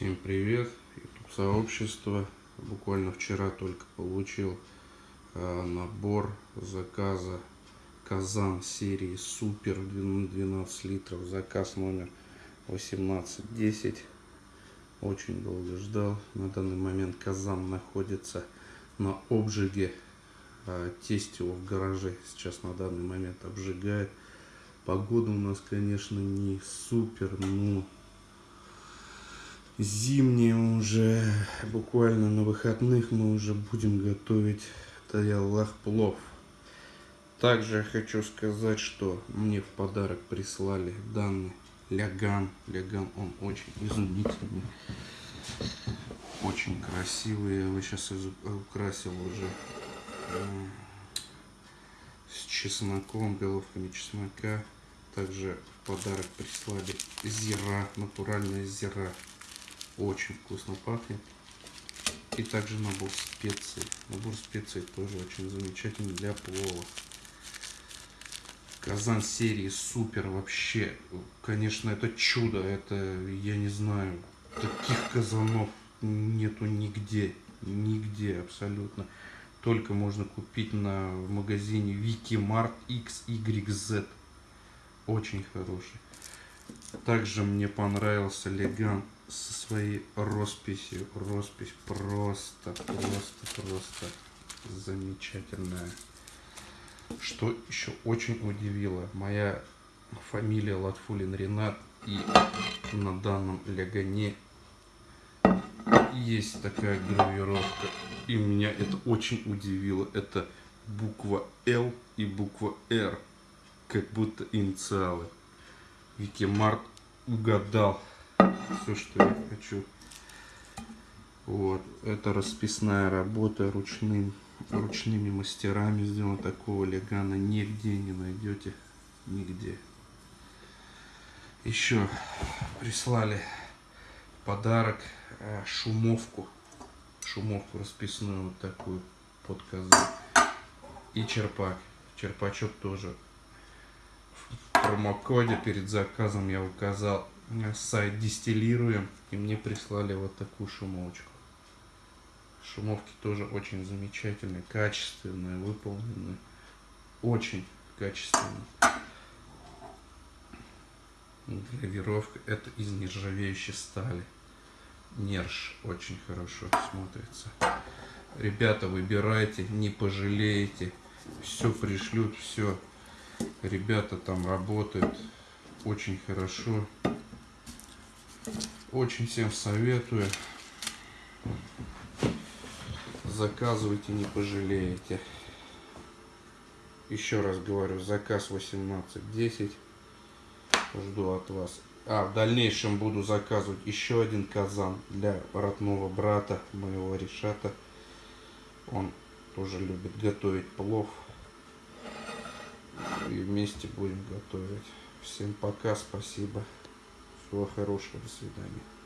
Всем привет, YouTube сообщество. Буквально вчера только получил э, набор заказа Казан серии Супер 12 литров. Заказ номер 1810. Очень долго ждал. На данный момент Казан находится на обжиге. Э, тесть его в гараже сейчас на данный момент обжигает. Погода у нас, конечно, не супер, но зимние уже, буквально на выходных мы уже будем готовить таялах плов. Также хочу сказать, что мне в подарок прислали данный ляган. Ляган, он очень изумительный, очень красивый. Я его сейчас украсил уже с чесноком, головками чеснока. Также в подарок прислали зира, натуральная зира. Очень вкусно пахнет. И также набор специй. Набор специй тоже очень замечательный для плова. Казан серии супер вообще. Конечно, это чудо. Это, я не знаю, таких казанов нету нигде. Нигде абсолютно. Только можно купить на в магазине Викимарт XYZ. Очень хороший. Также мне понравился Леган со своей росписью. Роспись просто, просто, просто замечательная. Что еще очень удивило, моя фамилия Латфулин Ренат и на данном лягане есть такая гравировка. И меня это очень удивило. Это буква Л и буква Р. Как будто инициалы. Викимарт угадал все, что я хочу. Вот, это расписная работа ручным, ручными мастерами сделана. Такого легана нигде не найдете, нигде. Еще прислали подарок э, шумовку, шумовку расписную вот такую под козу и черпак. Черпачок тоже в промокоде перед заказом я указал сайт дистиллируем и мне прислали вот такую шумовочку. Шумовки тоже очень замечательные качественные выполнены очень качественные. Гравировка это из нержавеющей стали. Нерж очень хорошо смотрится. Ребята выбирайте не пожалеете. Все пришлют все ребята там работают очень хорошо очень всем советую. Заказывайте, не пожалеете. Еще раз говорю, заказ 18.10. Жду от вас. А, в дальнейшем буду заказывать еще один казан для родного брата моего Решата. Он тоже любит готовить плов. И вместе будем готовить. Всем пока, спасибо. Всего хорошего, до свидания.